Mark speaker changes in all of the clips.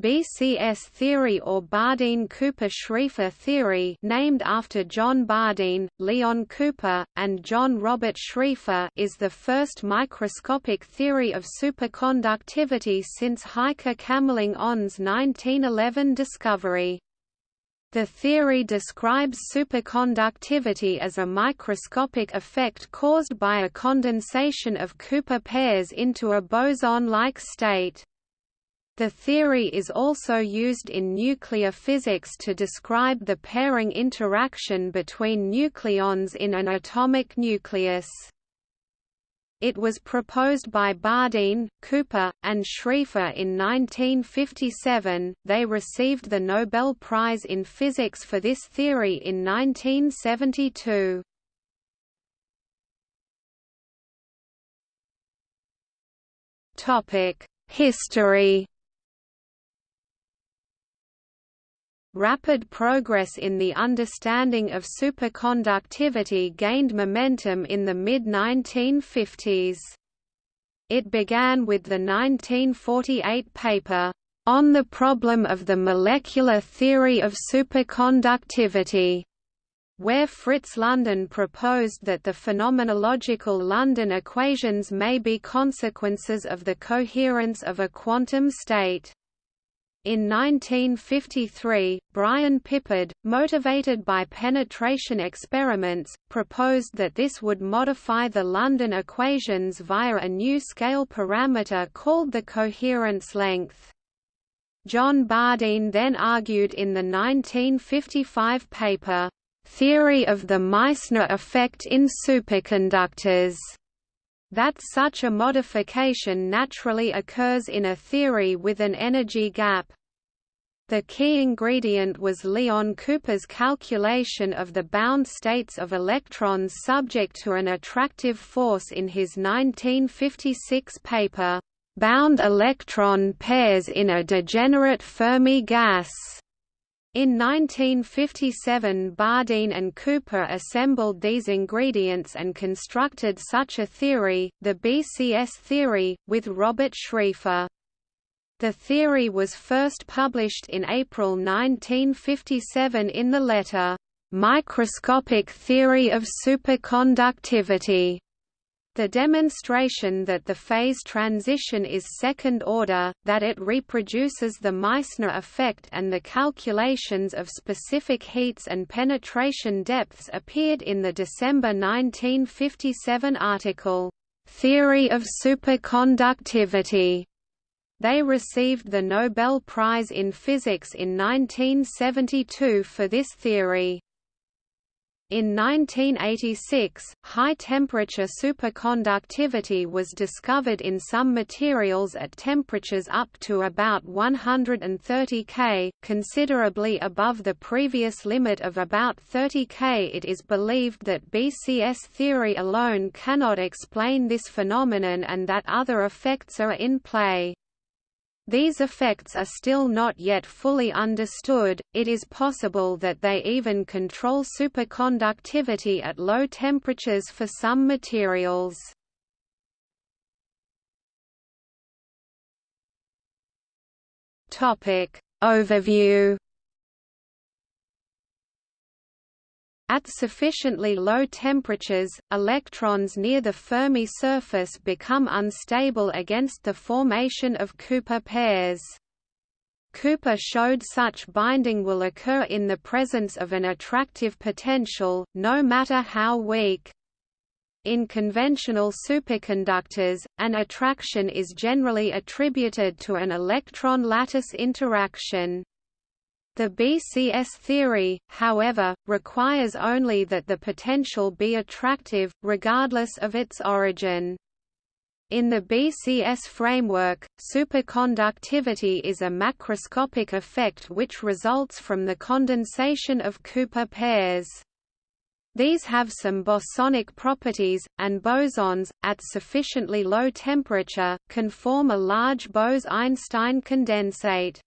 Speaker 1: BCS theory or Bardeen-Cooper-Schrieffer theory named after John Bardeen, Leon Cooper, and John Robert Schrieffer is the first microscopic theory of superconductivity since Heike Kamerlingh Onnes' 1911 discovery. The theory describes superconductivity as a microscopic effect caused by a condensation of Cooper pairs into a boson-like state. The theory is also used in nuclear physics to describe the pairing interaction between nucleons in an atomic nucleus. It was proposed by Bardeen, Cooper, and Schrieffer in 1957. They received the Nobel Prize in Physics for this theory in 1972. Topic: History Rapid progress in the understanding of superconductivity gained momentum in the mid-1950s. It began with the 1948 paper, "...on the problem of the molecular theory of superconductivity", where Fritz London proposed that the phenomenological London equations may be consequences of the coherence of a quantum state. In 1953, Brian Pippard, motivated by penetration experiments, proposed that this would modify the London equations via a new scale parameter called the coherence length. John Bardeen then argued in the 1955 paper, "'Theory of the Meissner Effect in Superconductors' that such a modification naturally occurs in a theory with an energy gap. The key ingredient was Leon Cooper's calculation of the bound states of electrons subject to an attractive force in his 1956 paper, "'Bound Electron Pairs in a Degenerate Fermi Gas' In 1957 Bardeen and Cooper assembled these ingredients and constructed such a theory, the BCS theory, with Robert Schrieffer. The theory was first published in April 1957 in the letter, "'Microscopic Theory of Superconductivity' The demonstration that the phase transition is second order, that it reproduces the Meissner effect and the calculations of specific heats and penetration depths appeared in the December 1957 article, "'Theory of Superconductivity' They received the Nobel Prize in Physics in 1972 for this theory. In 1986, high-temperature superconductivity was discovered in some materials at temperatures up to about 130 K, considerably above the previous limit of about 30 K. It is believed that BCS theory alone cannot explain this phenomenon and that other effects are in play. These effects are still not yet fully understood, it is possible that they even control superconductivity at low temperatures for some materials. Overview At sufficiently low temperatures, electrons near the Fermi surface become unstable against the formation of Cooper pairs. Cooper showed such binding will occur in the presence of an attractive potential, no matter how weak. In conventional superconductors, an attraction is generally attributed to an electron lattice interaction. The BCS theory, however, requires only that the potential be attractive, regardless of its origin. In the BCS framework, superconductivity is a macroscopic effect which results from the condensation of Cooper pairs. These have some bosonic properties, and bosons, at sufficiently low temperature, can form a large Bose–Einstein condensate.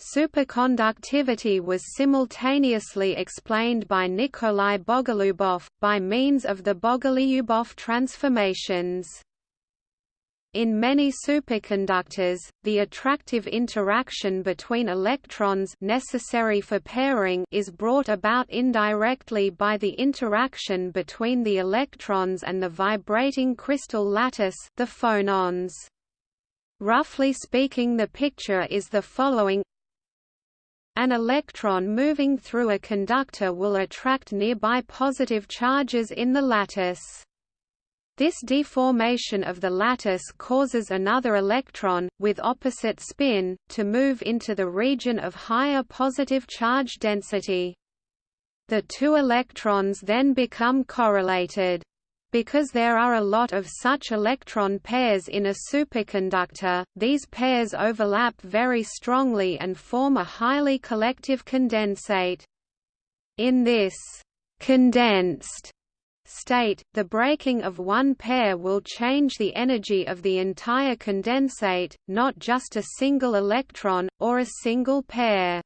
Speaker 1: Superconductivity was simultaneously explained by Nikolai Bogolyubov, by means of the Bogolyubov transformations. In many superconductors, the attractive interaction between electrons necessary for pairing is brought about indirectly by the interaction between the electrons and the vibrating crystal lattice the phonons. Roughly speaking the picture is the following An electron moving through a conductor will attract nearby positive charges in the lattice. This deformation of the lattice causes another electron, with opposite spin, to move into the region of higher positive charge density. The two electrons then become correlated. Because there are a lot of such electron pairs in a superconductor, these pairs overlap very strongly and form a highly collective condensate. In this condensed state, the breaking of one pair will change the energy of the entire condensate, not just a single electron, or a single pair.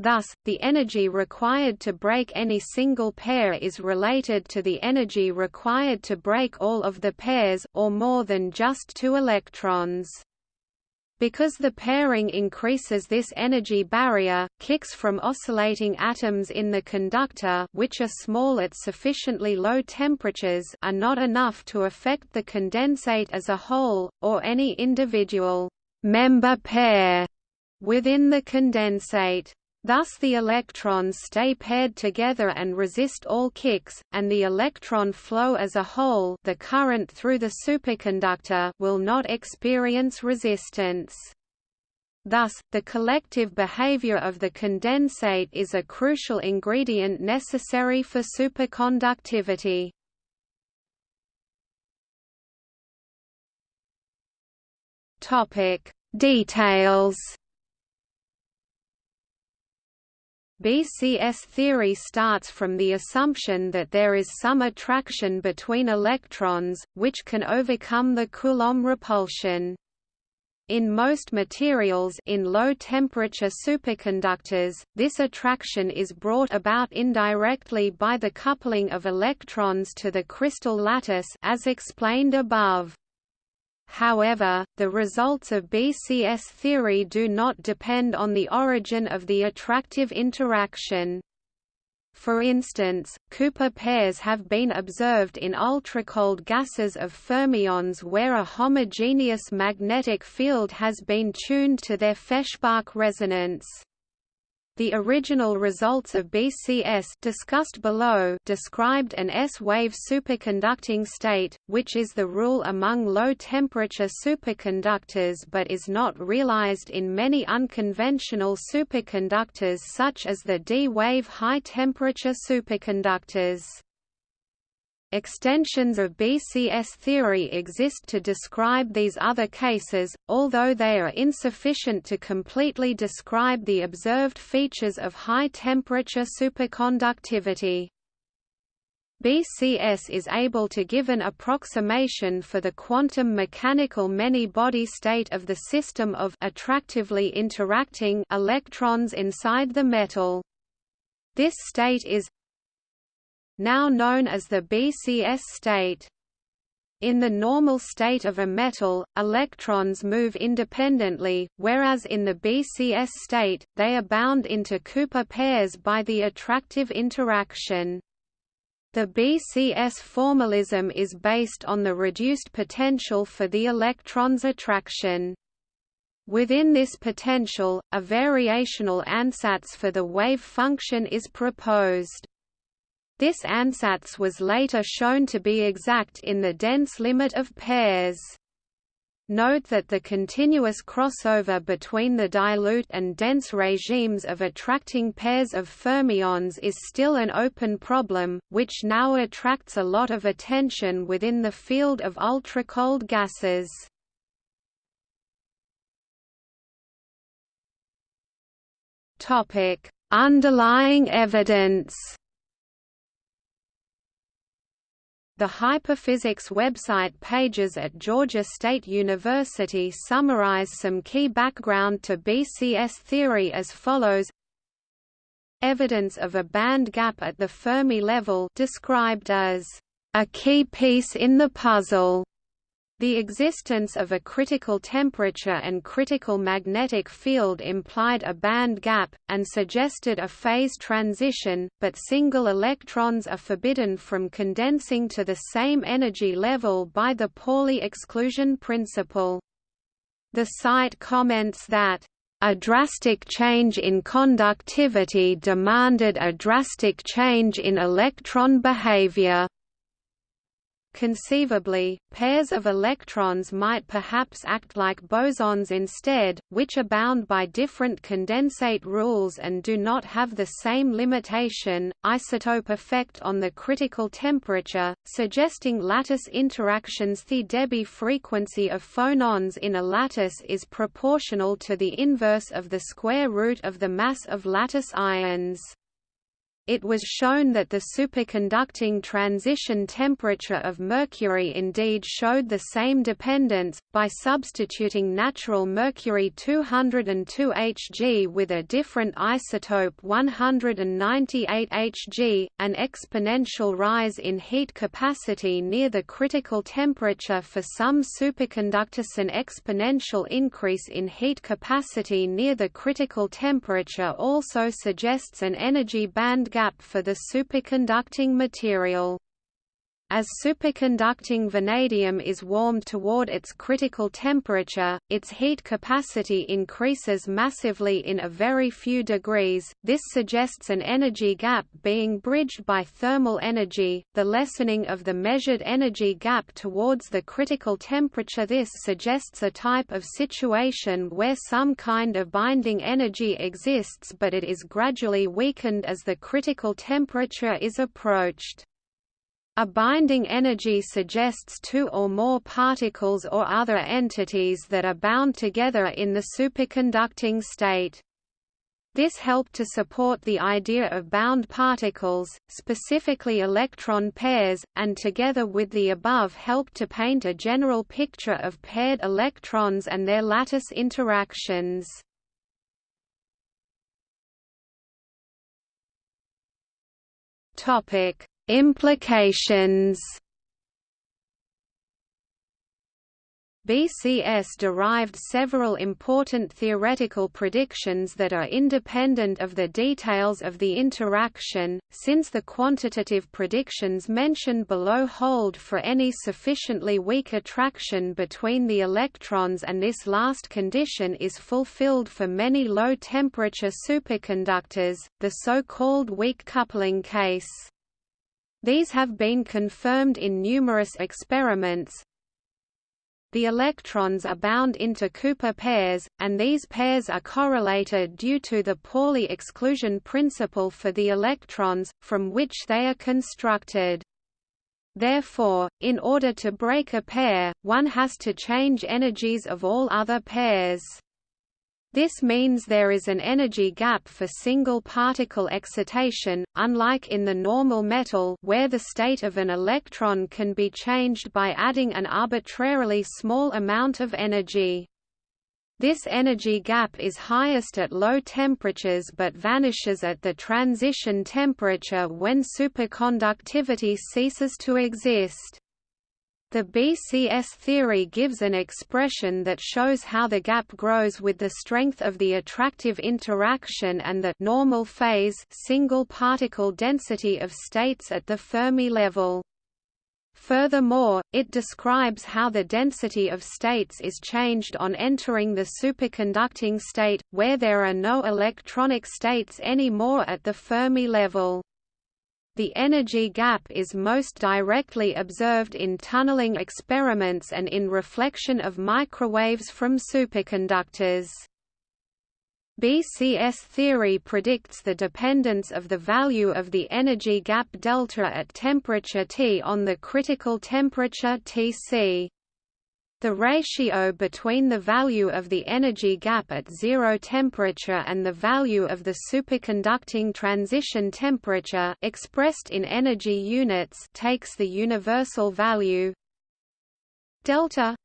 Speaker 1: Thus, the energy required to break any single pair is related to the energy required to break all of the pairs, or more than just two electrons. Because the pairing increases this energy barrier, kicks from oscillating atoms in the conductor which are small at sufficiently low temperatures are not enough to affect the condensate as a whole, or any individual member pair within the condensate. Thus the electrons stay paired together and resist all kicks, and the electron flow as a whole the current through the superconductor will not experience resistance. Thus, the collective behavior of the condensate is a crucial ingredient necessary for superconductivity. Details BCS theory starts from the assumption that there is some attraction between electrons, which can overcome the Coulomb repulsion. In most materials in low-temperature superconductors, this attraction is brought about indirectly by the coupling of electrons to the crystal lattice as explained above. However, the results of BCS theory do not depend on the origin of the attractive interaction. For instance, Cooper pairs have been observed in ultracold gases of fermions where a homogeneous magnetic field has been tuned to their Feshbach resonance. The original results of BCS discussed below described an S-wave superconducting state, which is the rule among low-temperature superconductors but is not realized in many unconventional superconductors such as the D-wave high-temperature superconductors. Extensions of BCS theory exist to describe these other cases, although they are insufficient to completely describe the observed features of high-temperature superconductivity. BCS is able to give an approximation for the quantum mechanical many-body state of the system of attractively interacting electrons inside the metal. This state is now known as the BCS state. In the normal state of a metal, electrons move independently, whereas in the BCS state, they are bound into Cooper pairs by the attractive interaction. The BCS formalism is based on the reduced potential for the electron's attraction. Within this potential, a variational ansatz for the wave function is proposed. This ansatz was later shown to be exact in the dense limit of pairs. Note that the continuous crossover between the dilute and dense regimes of attracting pairs of fermions is still an open problem, which now attracts a lot of attention within the field of ultra-cold gases. Underlying evidence The Hyperphysics website pages at Georgia State University summarize some key background to BCS theory as follows. Evidence of a band gap at the Fermi level described as a key piece in the puzzle The existence of a critical temperature and critical magnetic field implied a band gap, and suggested a phase transition, but single electrons are forbidden from condensing to the same energy level by the Pauli exclusion principle. The site comments that a drastic change in conductivity demanded a drastic change in electron behavior. Conceivably, pairs of electrons might perhaps act like bosons instead, which are bound by different condensate rules and do not have the same limitation, isotope effect on the critical temperature, suggesting lattice interactions. The Debye frequency of phonons in a lattice is proportional to the inverse of the square root of the mass of lattice ions it was shown that the superconducting transition temperature of mercury indeed showed the same dependence, by substituting natural mercury 202 Hg with a different isotope 198 Hg, an exponential rise in heat capacity near the critical temperature for some superconductors an exponential increase in heat capacity near the critical temperature also suggests an energy band gap for the superconducting material. As superconducting vanadium is warmed toward its critical temperature, its heat capacity increases massively in a very few degrees. This suggests an energy gap being bridged by thermal energy, the lessening of the measured energy gap towards the critical temperature. This suggests a type of situation where some kind of binding energy exists but it is gradually weakened as the critical temperature is approached. A binding energy suggests two or more particles or other entities that are bound together in the superconducting state. This helped to support the idea of bound particles, specifically electron pairs, and together with the above helped to paint a general picture of paired electrons and their lattice interactions. Topic: Implications BCS derived several important theoretical predictions that are independent of the details of the interaction, since the quantitative predictions mentioned below hold for any sufficiently weak attraction between the electrons and this last condition is fulfilled for many low-temperature superconductors, the so-called weak coupling case. These have been confirmed in numerous experiments. The electrons are bound into Cooper pairs, and these pairs are correlated due to the Pauli exclusion principle for the electrons, from which they are constructed. Therefore, in order to break a pair, one has to change energies of all other pairs. This means there is an energy gap for single particle excitation, unlike in the normal metal where the state of an electron can be changed by adding an arbitrarily small amount of energy. This energy gap is highest at low temperatures but vanishes at the transition temperature when superconductivity ceases to exist. The BCS theory gives an expression that shows how the gap grows with the strength of the attractive interaction and the normal phase single particle density of states at the Fermi level. Furthermore, it describes how the density of states is changed on entering the superconducting state, where there are no electronic states anymore at the Fermi level. The energy gap is most directly observed in tunneling experiments and in reflection of microwaves from superconductors. BCS theory predicts the dependence of the value of the energy gap delta at temperature T on the critical temperature Tc. The ratio between the value of the energy gap at zero temperature and the value of the superconducting transition temperature expressed in energy units takes the universal value delta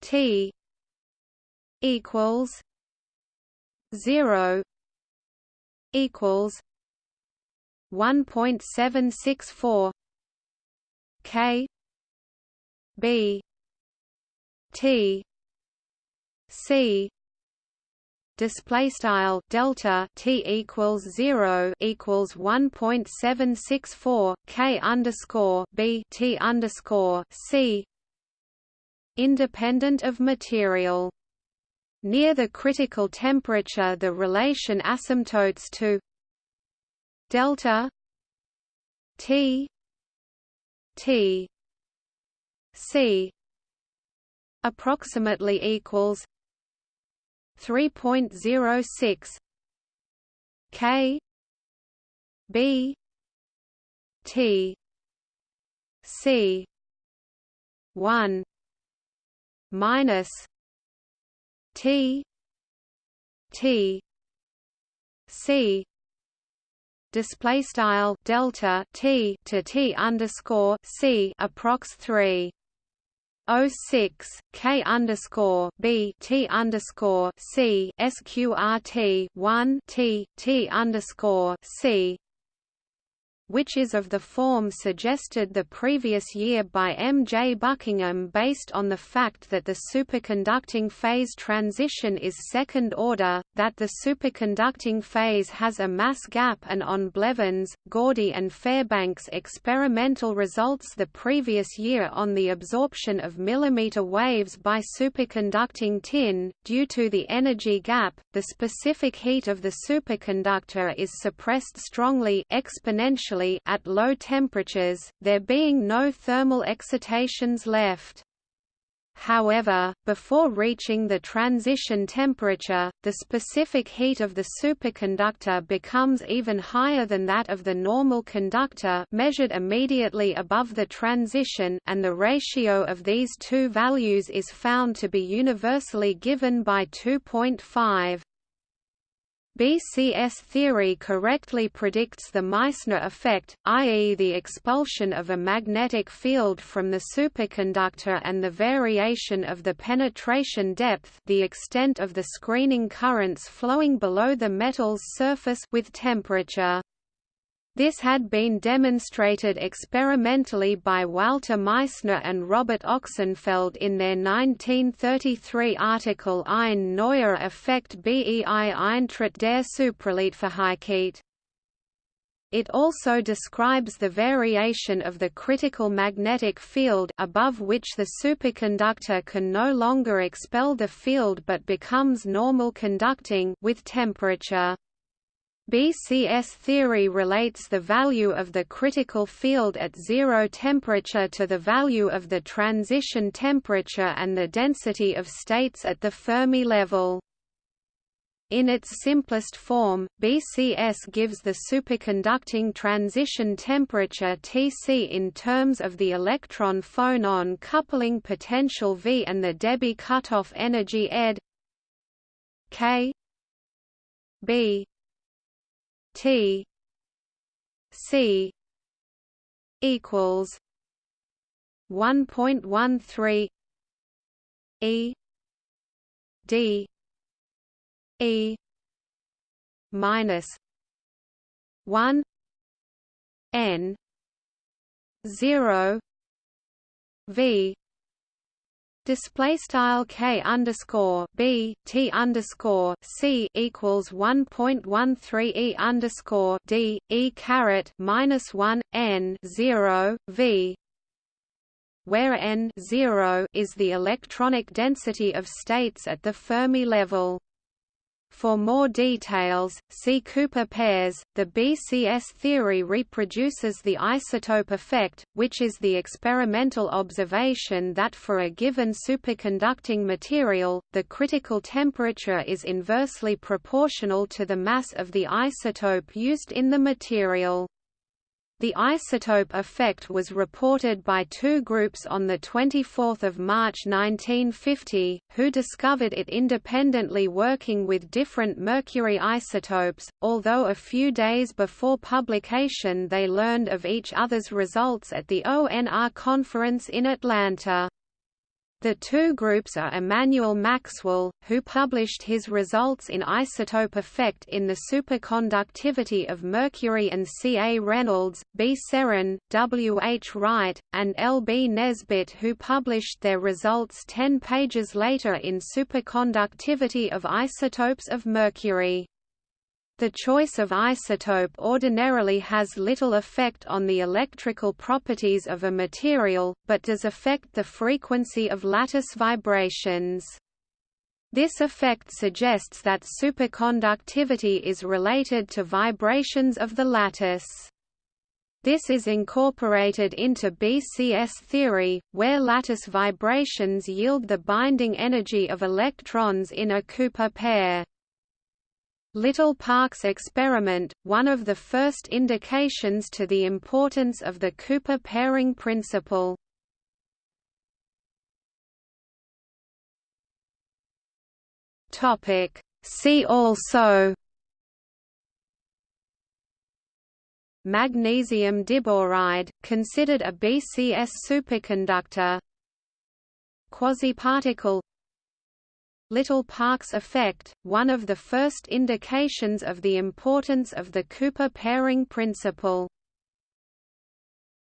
Speaker 1: T equals 0 equals 1.764 K B T. C. Display style delta t equals 0 equals 1.764 k underscore b t underscore c. Independent of material. Near the critical temperature the relation asymptotes to delta t t c approximately equals 3.06 K B T C one minus T T C display style delta T to T underscore C approx three 06 K underscore B T underscore C SQRT one T T underscore C which is of the form suggested the previous year by M. J. Buckingham based on the fact that the superconducting phase transition is second order, that the superconducting phase has a mass gap and on Blevins, Gordy and Fairbank's experimental results the previous year on the absorption of millimeter waves by superconducting tin. Due to the energy gap, the specific heat of the superconductor is suppressed strongly exponentially at low temperatures, there being no thermal excitations left. However, before reaching the transition temperature, the specific heat of the superconductor becomes even higher than that of the normal conductor measured immediately above the transition and the ratio of these two values is found to be universally given by 2.5. BCS theory correctly predicts the Meissner effect, i.e. the expulsion of a magnetic field from the superconductor and the variation of the penetration depth the extent of the screening currents flowing below the metal's surface with temperature. This had been demonstrated experimentally by Walter Meissner and Robert Ochsenfeld in their 1933 article Ein neuer Effekt bei Eintritt der Supraleitfähigkeit. It also describes the variation of the critical magnetic field above which the superconductor can no longer expel the field but becomes normal conducting with temperature. BCS theory relates the value of the critical field at zero temperature to the value of the transition temperature and the density of states at the Fermi level. In its simplest form, BCS gives the superconducting transition temperature Tc in terms of the electron-phonon coupling potential V and the Debye cutoff energy ed K B T C equals one point one three E D E minus one N zero V Display style k underscore b t underscore c equals one point one three e underscore d e caret minus one n zero v, where n zero is the electronic density of states at the Fermi level. For more details, see Cooper pairs. The BCS theory reproduces the isotope effect, which is the experimental observation that for a given superconducting material, the critical temperature is inversely proportional to the mass of the isotope used in the material. The isotope effect was reported by two groups on 24 March 1950, who discovered it independently working with different mercury isotopes, although a few days before publication they learned of each other's results at the ONR conference in Atlanta. The two groups are Emanuel Maxwell, who published his results in isotope effect in the superconductivity of mercury and C. A. Reynolds, B. Serrin, W. H. Wright, and L. B. Nesbitt who published their results ten pages later in superconductivity of isotopes of mercury. The choice of isotope ordinarily has little effect on the electrical properties of a material, but does affect the frequency of lattice vibrations. This effect suggests that superconductivity is related to vibrations of the lattice. This is incorporated into BCS theory, where lattice vibrations yield the binding energy of electrons in a Cooper pair. Little-Parks experiment, one of the first indications to the importance of the Cooper pairing principle. See also. Magnesium diboride, considered a BCS superconductor. Quasiparticle Little-Parks effect, one of the first indications of the importance of the Cooper pairing principle.